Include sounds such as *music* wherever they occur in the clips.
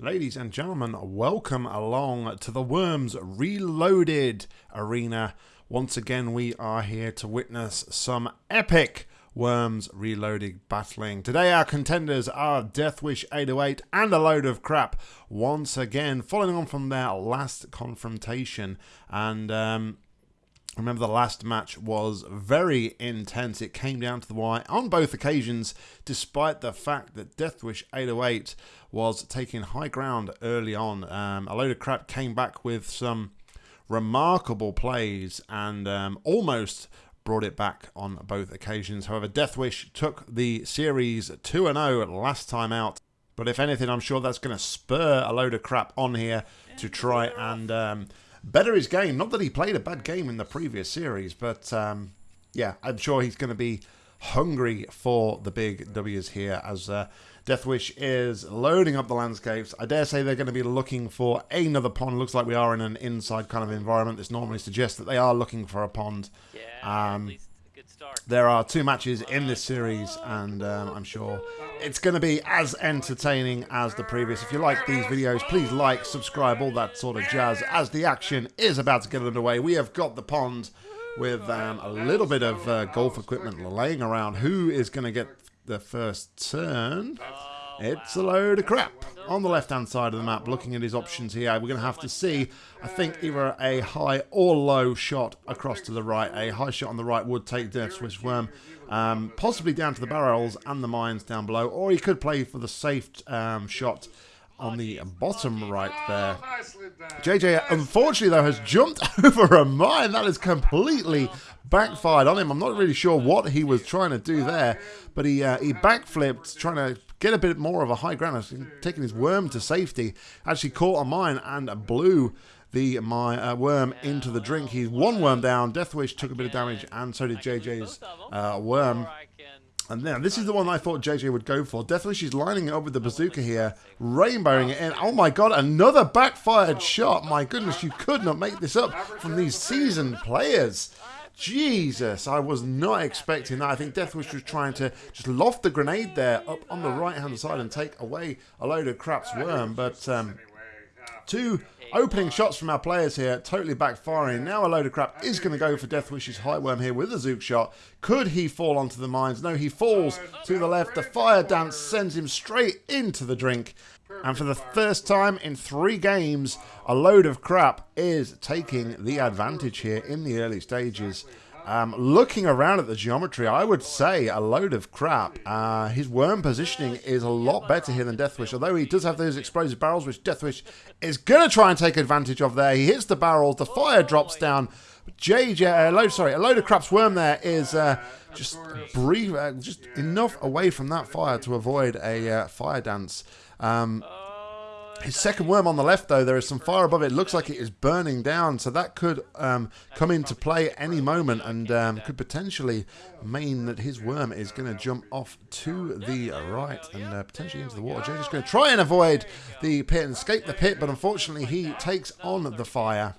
Ladies and gentlemen, welcome along to the Worms Reloaded Arena. Once again, we are here to witness some epic Worms Reloaded battling. Today, our contenders are Deathwish 808 and a load of crap. Once again, following on from their last confrontation. And um, Remember, the last match was very intense. It came down to the wire on both occasions, despite the fact that Deathwish 808 was taking high ground early on. Um, a load of crap came back with some remarkable plays and um, almost brought it back on both occasions. However, Deathwish took the series 2 0 last time out. But if anything, I'm sure that's going to spur a load of crap on here to try and. Um, better his game. Not that he played a bad game in the previous series, but um, yeah, I'm sure he's going to be hungry for the big W's here as uh, Deathwish is loading up the landscapes. I dare say they're going to be looking for another pond. Looks like we are in an inside kind of environment. This normally suggests that they are looking for a pond. Yeah, um, there are two matches in this series, and um, I'm sure it's going to be as entertaining as the previous. If you like these videos, please like, subscribe, all that sort of jazz. As the action is about to get underway, we have got the pond with um, a little bit of uh, golf equipment laying around. Who is going to get the first turn? It's a load of crap. On the left-hand side of the map, looking at his options here, we're going to have to see, I think, either a high or low shot across to the right. A high shot on the right would take Deathwish Worm, um, possibly down to the barrels and the mines down below, or he could play for the safe um, shot on the bottom right there. JJ, unfortunately, though, has jumped *laughs* over a mine. That is completely backfired on him. I'm not really sure what he was trying to do there, but he uh, he backflipped, trying to get a bit more of a high ground, He's taking his worm to safety. Actually caught a mine and blew the my uh, worm into the drink. He's one worm down. Deathwish took a bit of damage, and so did JJ's uh, worm. And then this is the one I thought JJ would go for. Deathwish is lining it up with the bazooka here, rainbowing it in. Oh my god, another backfired shot. My goodness, you could not make this up from these seasoned players. Jesus, I was not expecting that. I think Deathwish was trying to just loft the grenade there up on the right-hand side and take away a load of crap's worm. But um, two opening shots from our players here, totally backfiring. Now a load of crap is going to go for Deathwish's high worm here with a Zook shot. Could he fall onto the mines? No, he falls to the left. The fire dance sends him straight into the drink. And for the first time in three games, a load of crap is taking the advantage here in the early stages. Um, looking around at the geometry, I would say a load of crap. Uh, his worm positioning is a lot better here than Deathwish, although he does have those explosive barrels, which Deathwish is going to try and take advantage of there. He hits the barrels, the fire drops down. JJ, uh, load, sorry, a load of crap's worm there is uh, just brief, uh, just enough away from that fire to avoid a uh, fire dance. Um, his second worm on the left, though, there is some fire above it. looks like it is burning down, so that could um, come into play any moment and um, could potentially mean that his worm is going to jump off to the right and uh, potentially into the water. Jay's just going to try and avoid the pit and escape the pit, but unfortunately he takes on the fire,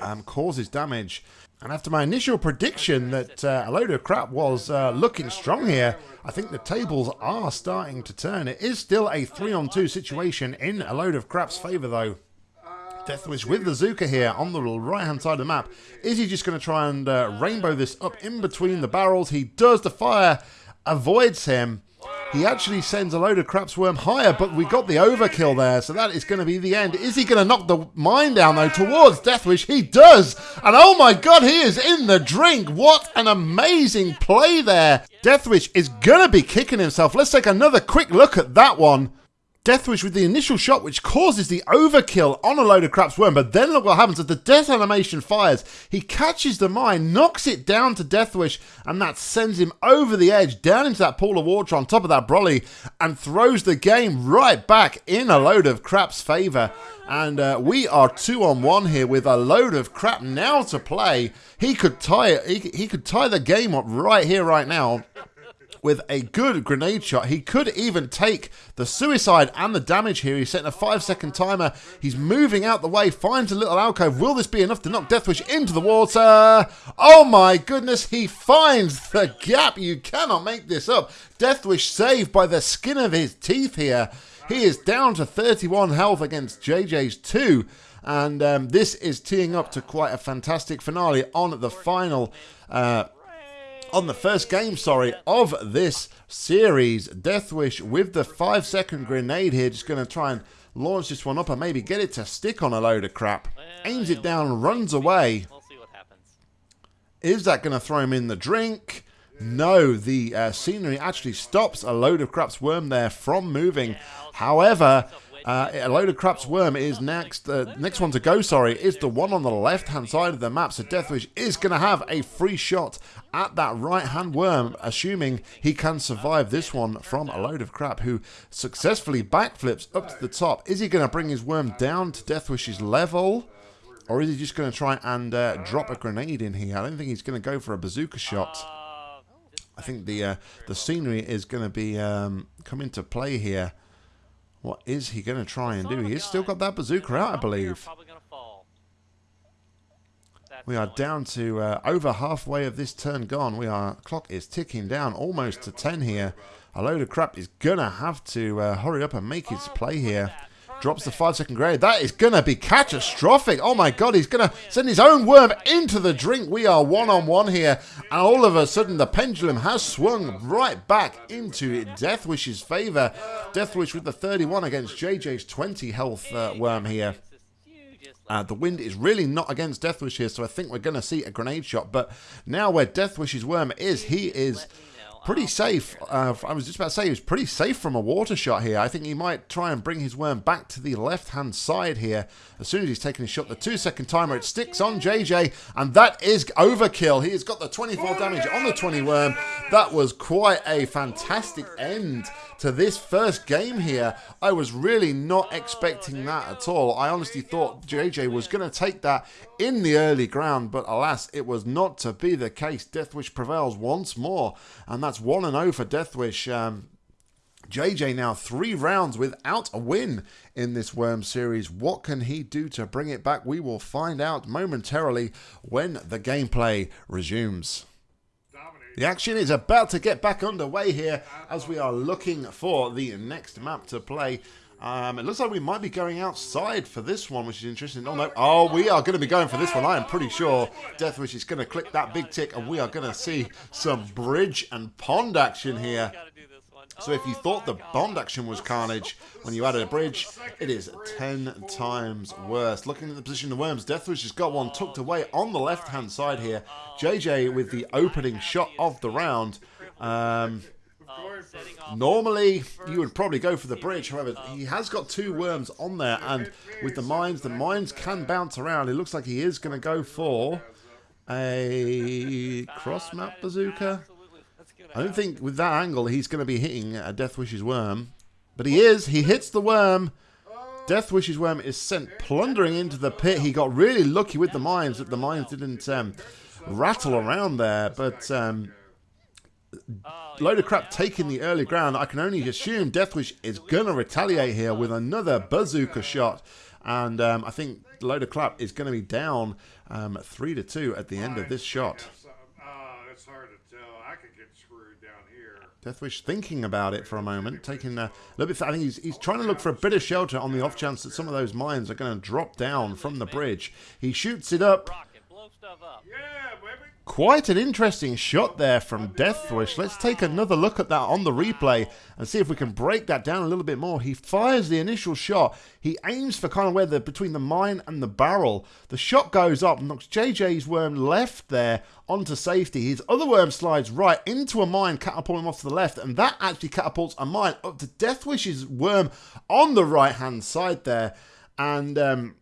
um, causes damage. And after my initial prediction that uh, a load of crap was uh, looking strong here, I think the tables are starting to turn. It is still a 3 on 2 situation in a load of crap's favour, though. Deathwish with the Zuka here on the right hand side of the map. Is he just going to try and uh, rainbow this up in between the barrels? He does. The fire avoids him. He actually sends a load of crap's worm higher, but we got the overkill there, so that is going to be the end. Is he going to knock the mine down, though, towards Deathwish? He does! And oh my god, he is in the drink! What an amazing play there! Deathwish is going to be kicking himself. Let's take another quick look at that one. Deathwish with the initial shot, which causes the overkill on a load of crap's worm. But then look what happens as the death animation fires. He catches the mine, knocks it down to Deathwish, and that sends him over the edge, down into that pool of water on top of that brolly, and throws the game right back in a load of crap's favour. And uh, we are two on one here with a load of crap now to play. He could tie it. He, he could tie the game up right here, right now with a good grenade shot. He could even take the suicide and the damage here. He's setting a five second timer. He's moving out the way, finds a little alcove. Will this be enough to knock Deathwish into the water? Oh my goodness, he finds the gap. You cannot make this up. Deathwish saved by the skin of his teeth here. He is down to 31 health against JJ's 2. And um, this is teeing up to quite a fantastic finale on the final, uh, on the first game, sorry, of this series. Deathwish with the five second grenade here, just going to try and launch this one up and maybe get it to stick on a load of crap. Aims it down, runs away. Is that going to throw him in the drink? No, the uh, scenery actually stops a load of craps worm there from moving. However, uh, a load of craps worm is next. Uh, next one to go, sorry, is the one on the left-hand side of the map. So Deathwish is going to have a free shot at that right-hand worm, assuming he can survive this one from a load of crap who successfully backflips up to the top. Is he going to bring his worm down to Deathwish's level? Or is he just going to try and uh, drop a grenade in here? I don't think he's going to go for a bazooka shot. I think the uh, the scenery is going to be um, come into play here. What is he going to try and do? He's still got that bazooka out, I believe. We are down to uh, over halfway of this turn gone. We are clock is ticking down almost to 10 here. A load of crap is going to have to uh, hurry up and make his play here. Drops the five second grade. That is going to be catastrophic. Oh my god, he's going to send his own worm into the drink. We are one on one here. And all of a sudden, the pendulum has swung right back into Deathwish's favor. Deathwish with the 31 against JJ's 20 health uh, worm here. Uh, the wind is really not against Deathwish here, so I think we're going to see a grenade shot. But now where Deathwish's worm is, he is pretty safe. Uh, I was just about to say he was pretty safe from a water shot here. I think he might try and bring his worm back to the left-hand side here. As soon as he's taken his shot, the two-second timer, it sticks on JJ, and that is overkill. He has got the 24 damage on the 20 worm. That was quite a fantastic end to this first game here. I was really not expecting that at all. I honestly thought JJ was going to take that in the early ground, but alas, it was not to be the case. Deathwish prevails once more, and that's 1 0 for Deathwish. Um, JJ now three rounds without a win in this Worm series. What can he do to bring it back? We will find out momentarily when the gameplay resumes. The action is about to get back underway here as we are looking for the next map to play. Um, it looks like we might be going outside for this one, which is interesting. Oh, no. Oh, we are going to be going for this one. I am pretty sure Deathwish is going to click that big tick, and we are going to see some bridge and pond action here. So if you thought the pond action was carnage when you added a bridge, it is 10 times worse. Looking at the position of the Worms, Deathwish has got one tucked away on the left-hand side here. JJ with the opening shot of the round. Um, normally, you would probably go for the bridge. However, he has got two worms on there, and with the mines, the mines can bounce around. It looks like he is going to go for a cross-map bazooka. I don't think with that angle he's going to be hitting a Death Deathwish's worm. But he is. He hits the worm. Death Deathwish's worm is sent plundering into the pit. He got really lucky with the mines that the mines didn't um, rattle around there. But um, load of crap taking the early ground. I can only assume Deathwish is going to retaliate here with another bazooka shot. And um, I think load of crap is going to be down um, 3 to 2 at the end of this shot. Deathwish thinking about it for a moment, taking a little bit. I think he's, he's trying to look for a bit of shelter on the off chance that some of those mines are going to drop down from the bridge. He shoots it up. Quite an interesting shot there from Deathwish. Let's take another look at that on the replay and see if we can break that down a little bit more. He fires the initial shot. He aims for kind of where the between the mine and the barrel. The shot goes up, knocks JJ's worm left there onto safety. His other worm slides right into a mine, catapulting him off to the left, and that actually catapults a mine up to Deathwish's worm on the right hand side there. And um,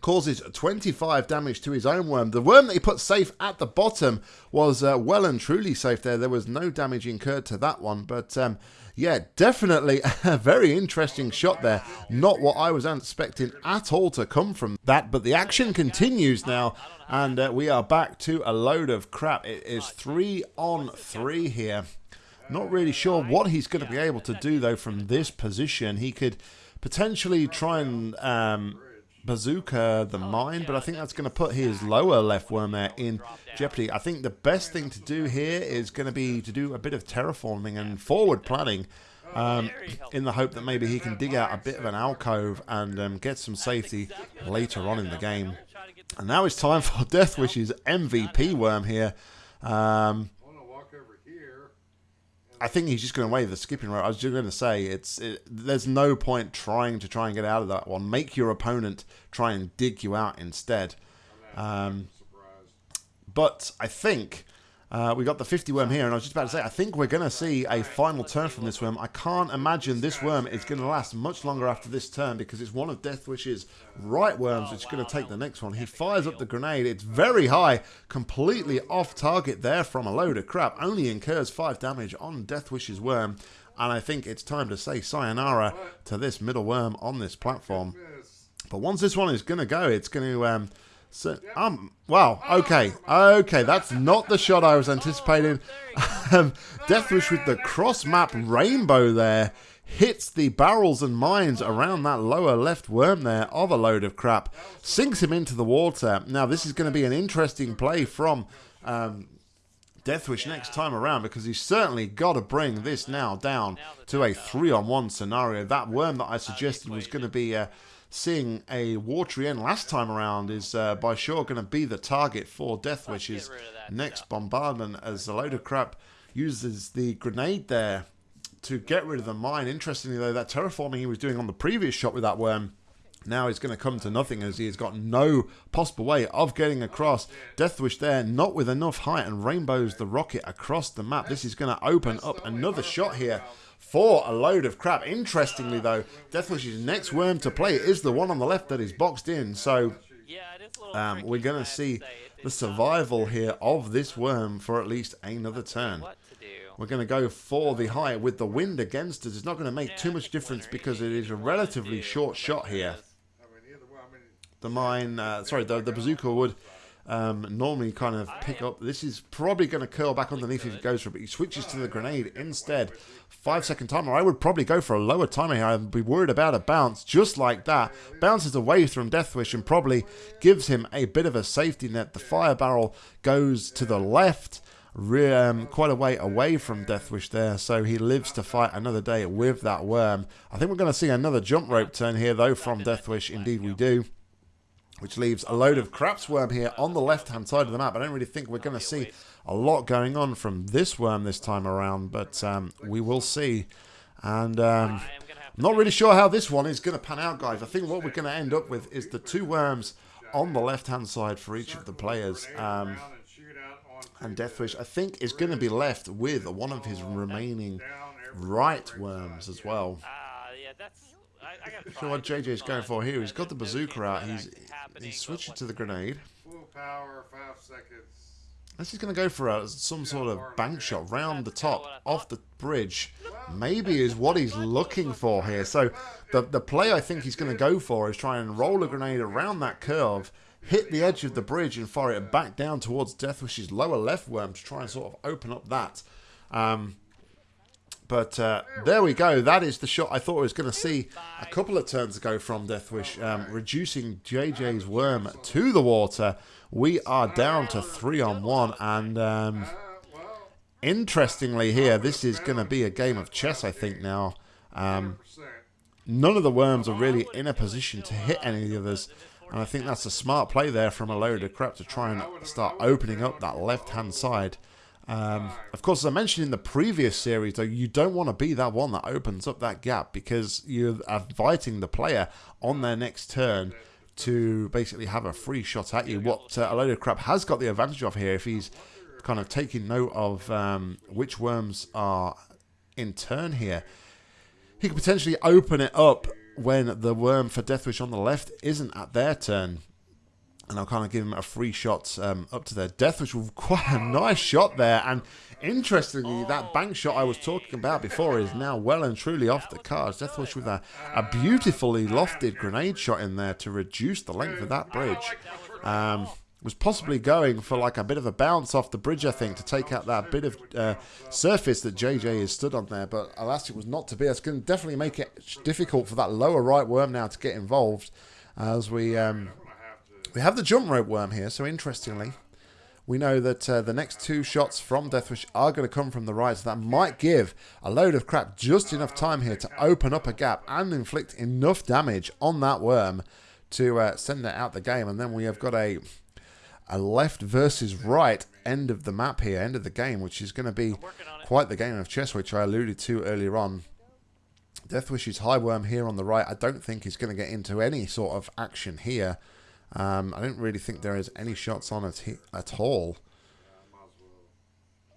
causes 25 damage to his own worm. The worm that he put safe at the bottom was uh, well and truly safe there. There was no damage incurred to that one. But um, yeah, definitely *laughs* a very interesting shot there. Not what I was expecting at all to come from that. But the action continues now. And uh, we are back to a load of crap. It is three on three here. Not really sure what he's going to be able to do, though, from this position. He could potentially try and... Um, bazooka the mine, but I think that's going to put his lower left worm there in jeopardy. I think the best thing to do here is going to be to do a bit of terraforming and forward planning. um, in the hope that maybe he can dig out a bit of an alcove and um, get some safety later on in the game. And now it's time for *laughs* Deathwish's MVP worm here. Um, I think he's just going to wave the skipping rope. I was just going to say it's it, there's no point trying to try and get out of that one. Make your opponent try and dig you out instead. Um, but I think uh, we got the 50 worm here, and I was just about to say, I think we're going to see a final turn from this worm. I can't imagine this worm is going to last much longer after this turn because it's one of Deathwish's right worms which is going to take the next one. He fires up the grenade. It's very high, completely off target there from a load of crap. Only incurs 5 damage on Deathwish's worm. And I think it's time to say sayonara to this middle worm on this platform. But once this one is going to go, it's going to... Um, so, um, wow, okay, okay, that's not the shot I was anticipating. *laughs* Um, Deathwish with the cross-map rainbow there hits the barrels and mines around that lower left worm there of a load of crap, sinks him into the water. Now, this is going to be an interesting play from um, Deathwish next time around because he's certainly got to bring this now down to a three-on-one scenario. That worm that I suggested was going to be... Uh, seeing a watery end last time around is uh, by sure going to be the target for Deathwish's next bombardment as a load of crap uses the grenade there to get rid of the mine. Interestingly though, that terraforming he was doing on the previous shot with that worm now is going to come to nothing as he has got no possible way of getting across. Deathwish there, not with enough height, and rainbows the rocket across the map. This is going to open up another shot here for a load of crap. Interestingly, though, Deathwish's next worm to play is the one on the left that is boxed in. So um, we're going to see the survival here of this worm for at least another turn. We're going to go for the high with the wind against us. It's not going to make too much difference because it is a relatively short shot here. The mine, uh, sorry, the, the bazooka would um, normally kind of pick up. This is probably going to curl back underneath if it goes for it, but he switches to the grenade instead. Five second timer. I would probably go for a lower timer here. I'd be worried about a bounce just like that. Bounces away from Deathwish and probably gives him a bit of a safety net. The fire barrel goes to the left. Um, quite a way away from Deathwish there, so he lives to fight another day with that worm. I think we're going to see another jump rope turn here, though, from Deathwish. Indeed, we do which leaves a load of craps worm here on the left-hand side of the map. I don't really think we're going to see a lot going on from this worm this time around, but um, we will see. And um, not really sure how this one is going to pan out, guys. I think what we're going to end up with is the two worms on the left-hand side for each of the players. Um, and Deathwish, I think, is going to be left with one of his remaining right worms as well. So what JJ's going for here, he's got the bazooka out, he's he's switching to the grenade. Full power, five seconds. This is going to go for a, some sort of bank shot round the top, off the bridge. Maybe is what he's looking for here. So the, the play I think he's going to go for is try and roll a grenade around that curve, hit the edge of the bridge and fire it back down towards Deathwish's lower left worm to try and sort of open up that. Um, but uh, there we go. That is the shot I thought I was going to see a couple of turns ago from Deathwish, um, reducing JJ's worm to the water. We are down to three on one, and um, interestingly here, this is going to be a game of chess, I think, now. Um, none of the worms are really in a position to hit any of the others, and I think that's a smart play there from a load of crap to try and start opening up that left-hand side. Um, of course, as I mentioned in the previous series, though, you don't want to be that one that opens up that gap because you're inviting the player on their next turn to basically have a free shot at you. What uh, a load of crap has got the advantage of here, if he's kind of taking note of um, which worms are in turn here, he could potentially open it up when the worm for Deathwish on the left isn't at their turn and I'll kind of give him a free shot um, up to their death, which was *laughs* quite a nice shot there. And interestingly, that bank shot I was talking about before is now well and truly off the cards. Deathwish with a, a beautifully lofted grenade shot in there to reduce the length of that bridge. Um, was possibly going for like a bit of a bounce off the bridge, I think, to take out that bit of uh, surface that JJ has stood on there. But alas, it was not to be. It's going to definitely make it difficult for that lower right worm now to get involved as we um, we have the jump rope worm here, so interestingly, we know that uh, the next two shots from Deathwish are going to come from the right, so that might give a load of crap just enough time here to open up a gap and inflict enough damage on that worm to uh, send it out the game. And then we have got a a left versus right end of the map here, end of the game, which is going to be quite the game of chess, which I alluded to earlier on. Deathwish's High Worm here on the right, I don't think he's going to get into any sort of action here. Um, I don't really think there is any shots on it at all.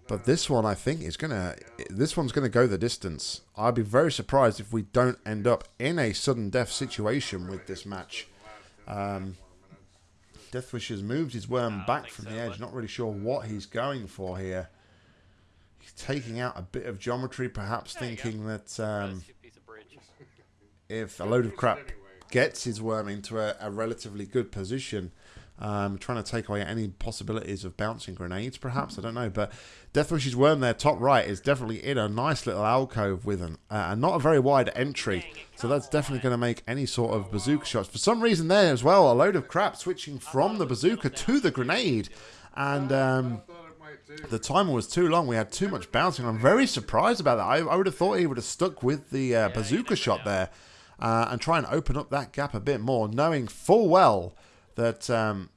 But this one, I think, is going to... This one's going to go the distance. I'd be very surprised if we don't end up in a sudden death situation with this match. Um, Deathwish has moved his worm back from the edge. Not really sure what he's going for here. He's taking out a bit of geometry, perhaps thinking that um, if a load of crap gets his worm into a, a relatively good position, um, trying to take away any possibilities of bouncing grenades, perhaps. I don't know. But Deathwish's worm there, top right, is definitely in a nice little alcove with an, uh, not a very wide entry. So that's definitely going to make any sort of bazooka shots. For some reason there as well, a load of crap switching from the bazooka to the grenade. And um, the timer was too long. We had too much bouncing. I'm very surprised about that. I, I would have thought he would have stuck with the uh, bazooka shot there. Uh, and try and open up that gap a bit more, knowing full well that um,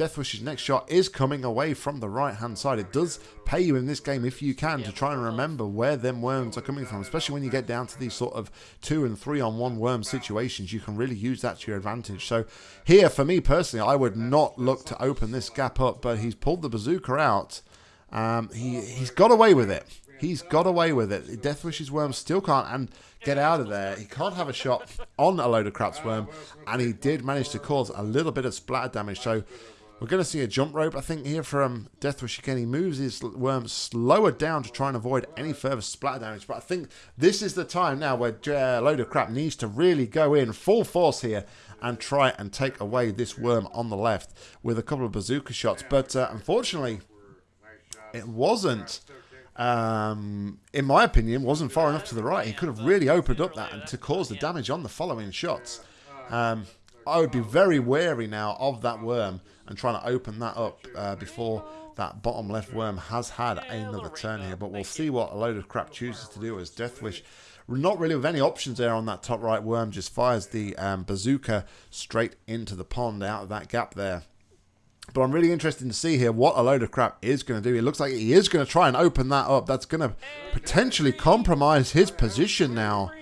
Deathwish's next shot is coming away from the right-hand side. It does pay you in this game, if you can, to try and remember where them worms are coming from, especially when you get down to these sort of two and three on one worm situations. You can really use that to your advantage. So here, for me personally, I would not look to open this gap up, but he's pulled the bazooka out. Um, he, he's got away with it. He's got away with it. Deathwish's worm still can't and get out of there. He can't have a shot on a load of crap's worm, and he did manage to cause a little bit of splatter damage. So we're going to see a jump rope, I think, here from Deathwish again. He moves his worm slower down to try and avoid any further splatter damage. But I think this is the time now where uh, Load of Crap needs to really go in full force here and try and take away this worm on the left with a couple of bazooka shots. But uh, unfortunately, it wasn't um, in my opinion, wasn't far enough to the right. He could have really opened up that and to cause the damage on the following shots. Um, I would be very wary now of that worm and trying to open that up uh, before that bottom left worm has had another turn here. But we'll see what a load of crap chooses to do as Deathwish not really with any options there on that top right worm just fires the um, bazooka straight into the pond out of that gap there but I'm really interested to see here what a load of crap is going to do. It looks like he is going to try and open that up. That's going to potentially compromise his position now.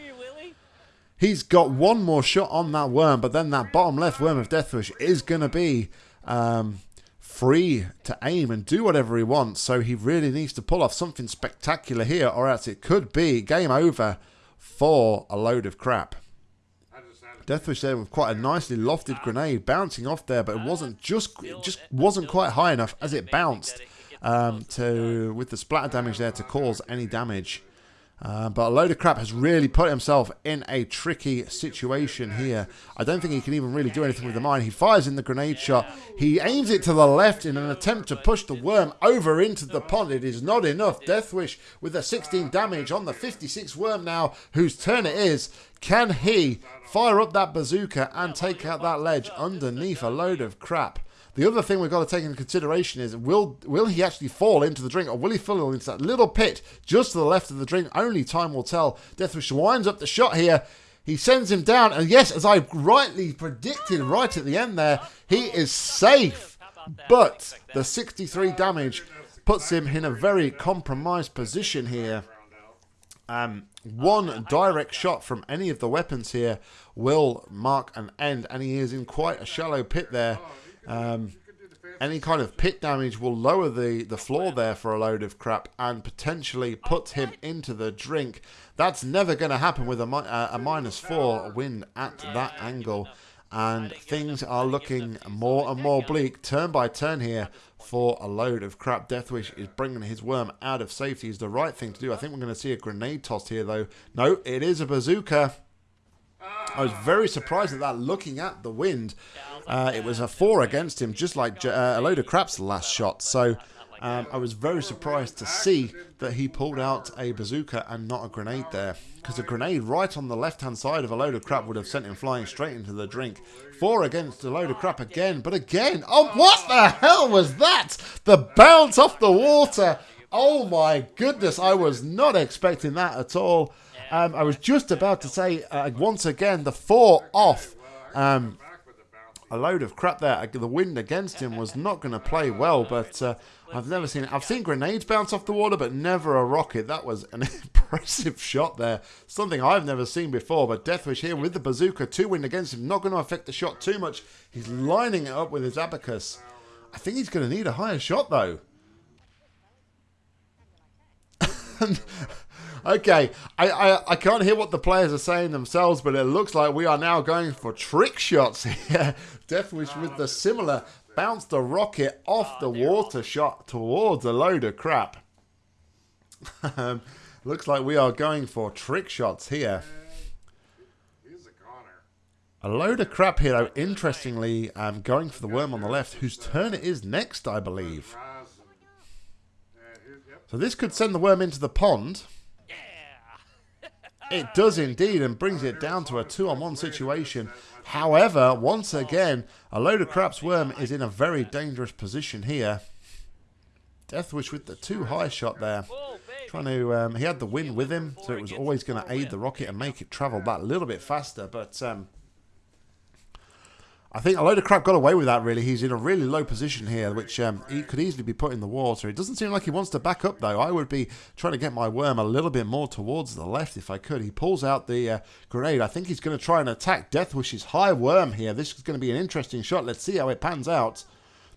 He's got one more shot on that worm, but then that bottom left worm of Deathwish is going to be um, free to aim and do whatever he wants. So he really needs to pull off something spectacular here, or else it could be game over for a load of crap. Deathwish there with quite a nicely lofted grenade bouncing off there, but it wasn't just it just wasn't quite high enough as it bounced. um, to with the splatter damage there to cause any damage. Uh, but a load of crap has really put himself in a tricky situation here. I don't think he can even really do anything with the mine. He fires in the grenade shot. He aims it to the left in an attempt to push the worm over into the pond. It is not enough. Deathwish with a 16 damage on the 56 worm now, whose turn it is. Can he fire up that bazooka and take out that ledge underneath a load of crap? The other thing we've got to take into consideration is will will he actually fall into the drink or will he fall into that little pit just to the left of the drink? Only time will tell. Deathwish winds up the shot here. He sends him down, and yes, as I rightly predicted right at the end there, he is safe. But the 63 damage puts him in a very compromised position here. Um, one direct shot from any of the weapons here will mark an end, and he is in quite a shallow pit there. Um, any kind of pit damage will lower the, the floor there for a load of crap and potentially put him into the drink. That's never going to happen with a, uh, a minus four wind at that angle. And things are looking more and more bleak turn by turn here for a load of crap. Deathwish is bringing his worm out of safety is the right thing to do. I think we're going to see a grenade tossed here though. No, it is a bazooka. I was very surprised at that looking at the wind. Uh, it was a four against him, just like uh, a load of crap's last shot. So Um, I was very surprised to see that he pulled out a bazooka and not a grenade there. Because a grenade right on the left-hand side of a load of crap would have sent him flying straight into the drink. Four against a load of crap again, but again, oh, what the hell was that? The bounce off the water. Oh my goodness, I was not expecting that at all. Um, I was just about to say, uh, once again, the four off. Um, a load of crap there. The wind against him was not going to play well, but uh, I've never seen it. I've seen grenades bounce off the water, but never a rocket. That was an *laughs* impressive shot there. Something I've never seen before, but Deathwish here with the bazooka. Two wind against him. Not going to affect the shot too much. He's lining it up with his abacus. I think he's going to need a higher shot, though. *laughs* Okay, I, I, I can't hear what the players are saying themselves, but it looks like we are now going for trick shots *laughs* here. Deathwish with the similar bounce the rocket off the water shot towards a load of crap. *laughs* um, looks like we are going for trick shots here. A load of crap here, though. Interestingly, um, going for the worm on the left, whose turn it is next, I believe. So this could send the worm into the pond. It does indeed and brings it down to a two-on-one situation. However, once again, a load of craps worm is in a very dangerous position here. Deathwish with the two high shot there. Trying to, um, he had the wind with him, so it was always going to aid the rocket and make it travel that little bit faster. But um, I think a load of crap got away with that, really. He's in a really low position here, which um, he could easily be put in the water. It doesn't seem like he wants to back up, though. I would be trying to get my worm a little bit more towards the left if I could. He pulls out the uh, grenade. I think he's going to try and attack Deathwish's high worm here. This is going to be an interesting shot. Let's see how it pans out.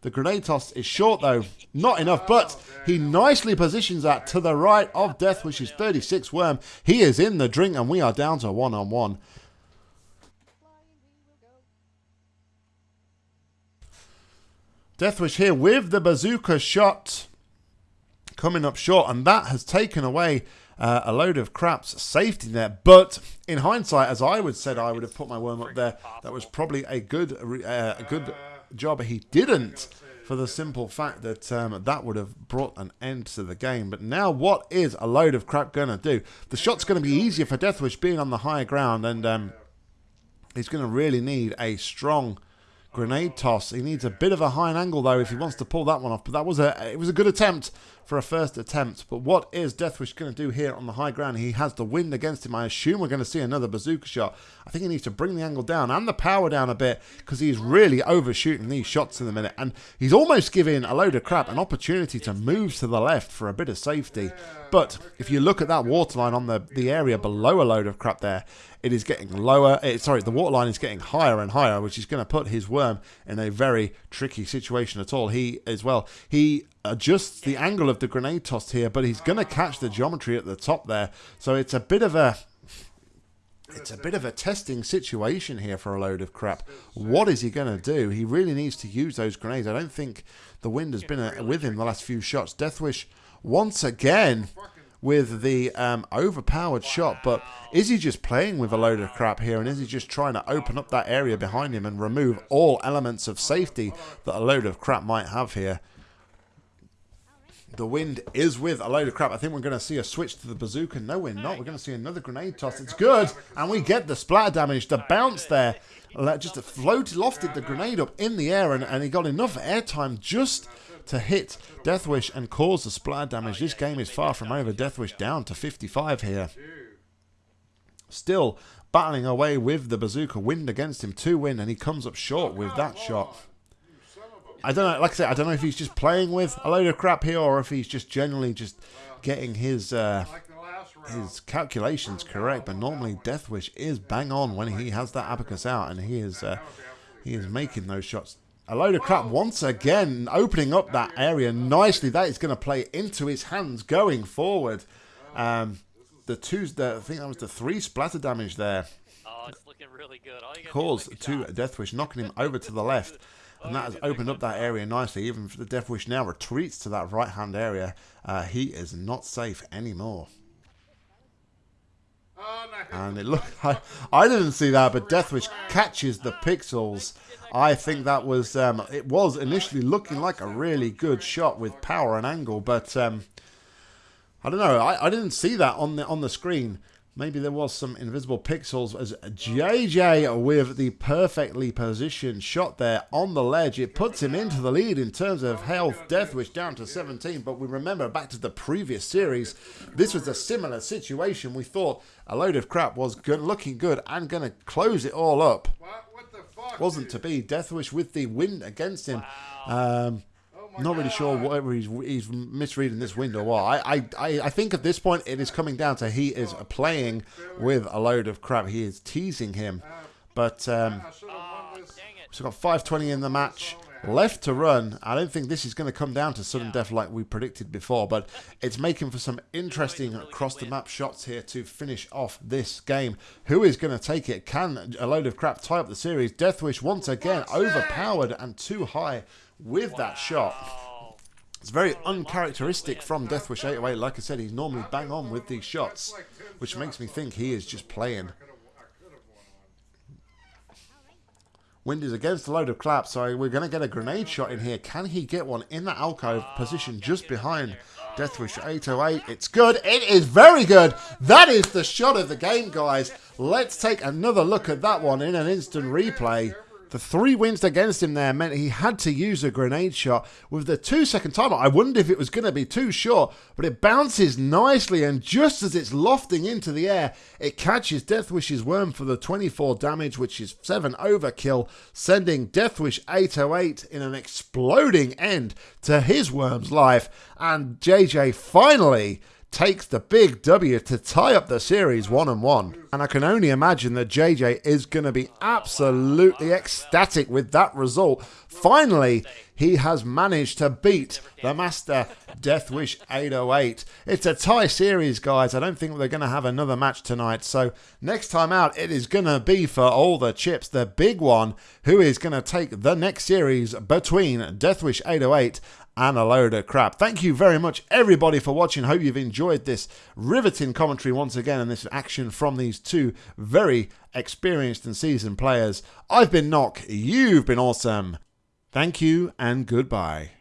The grenade toss is short, though. Not enough, but he nicely positions that to the right of Deathwish's 36 worm. He is in the drink, and we are down to one-on-one. -on -one. Deathwish here with the bazooka shot coming up short, and that has taken away uh, a load of craps safety net. But in hindsight, as I would said, I would have put my worm up there. That was probably a good uh, a good job. He didn't for the simple fact that um, that would have brought an end to the game. But now what is a load of crap going to do? The shot's going to be easier for Deathwish being on the higher ground, and um, he's going to really need a strong Grenade toss. He needs a bit of a high angle though if he wants to pull that one off. But that was a it was a good attempt for a first attempt. But what is Deathwish going to do here on the high ground? He has the wind against him. I assume we're going to see another bazooka shot. I think he needs to bring the angle down and the power down a bit because he's really overshooting these shots in the minute. And he's almost giving a load of crap an opportunity to move to the left for a bit of safety. But if you look at that waterline on the, the area below a load of crap there, it is getting lower. It, eh, sorry, the waterline is getting higher and higher, which is going to put his worm in a very tricky situation at all. He, as well, he adjusts the angle of the grenade toss here, but he's going to catch the geometry at the top there. So it's a bit of a it's a bit of a testing situation here for a load of crap. What is he going to do? He really needs to use those grenades. I don't think the wind has been a, with him the last few shots. Deathwish once again with the um, overpowered shot, but is he just playing with a load of crap here and is he just trying to open up that area behind him and remove all elements of safety that a load of crap might have here? The wind is with a load of crap. I think we're going to see a switch to the bazooka. No, we're not. We're going to see another grenade toss. It's good. And we get the splatter damage. The bounce there just floated, lofted the grenade up in the air and, and he got enough airtime just to hit Deathwish and cause the splatter damage. This game is far from over. Deathwish down to 55 here. Still battling away with the bazooka. Wind against him. Two win and he comes up short with that shot. I don't know. Like I said, I don't know if he's just playing with a load of crap here or if he's just generally just getting his uh, his calculations correct. But normally, Deathwish is bang on when he has that abacus out, and he is uh, he is making those shots. A load of crap once again, opening up that area nicely. That is going to play into his hands going forward. Um, the two, the, I think that was the three splatter damage there. Oh, it's looking really good. Caused two Deathwish, knocking him over to the left. And that has opened up that area nicely. Even if the Deathwish now retreats to that right-hand area, uh, he is not safe anymore. And it looked *laughs* I, I didn't see that, but Deathwish catches the pixels. I think that was um, it was initially looking like a really good shot with power and angle, but um, I don't know. I, I didn't see that on the on the screen. Maybe there was some invisible pixels as JJ with the perfectly positioned shot there on the ledge. It puts him into the lead in terms of health. death Deathwish down to 17. But we remember back to the previous series, this was a similar situation. We thought a load of crap was good, looking good and going to close it all up. Wasn't to be. Deathwish with the wind against him. Um, not really sure whatever he's, he's misreading this window or what. I, I, I think at this point it is coming down to he is playing with a load of crap. He is teasing him. But um, so got 520 in the match left to run. I don't think this is going to come down to sudden death like we predicted before, but it's making for some interesting across the map shots here to finish off this game. Who is going to take it? Can a load of crap tie up the series? Deathwish once again overpowered and too high with that shot. It's very uncharacteristic from Deathwish 808. Like I said, he's normally bang on with these shots, which makes me think he is just playing. Wind is against a load of craps, so we're going to get a grenade shot in here. Can he get one in that alcove position just behind Deathwish 808? It's good. It is very good. That is the shot of the game, guys. Let's take another look at that one in an instant replay. The three wins against him there meant he had to use a grenade shot. With the two second timer, I wondered if it was going to be too short, but it bounces nicely, and just as it's lofting into the air, it catches Deathwish's worm for the 24 damage, which is 7 overkill, sending Deathwish 808 in an exploding end to his worm's life. And JJ finally takes the big W to tie up the series one and one. And I can only imagine that JJ is going to be absolutely ecstatic with that result. Finally, he has managed to beat the Master Deathwish 808. It's a tie series, guys. I don't think they're going to have another match tonight. So next time out, it is going to be for all the chips, the big one, who is going to take the next series between Deathwish 808 and a load of crap. Thank you very much, everybody, for watching. Hope you've enjoyed this riveting commentary once again and this action from these two very experienced and seasoned players. I've been Knock, You've been awesome. Thank you and goodbye.